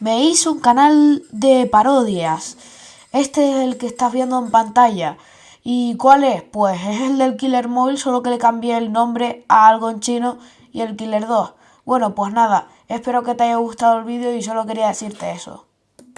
me hice un canal de parodias. Este es el que estás viendo en pantalla. ¿Y cuál es? Pues es el del Killer Móvil, solo que le cambié el nombre a algo en chino y el Killer 2. Bueno, pues nada, espero que te haya gustado el vídeo y solo quería decirte eso.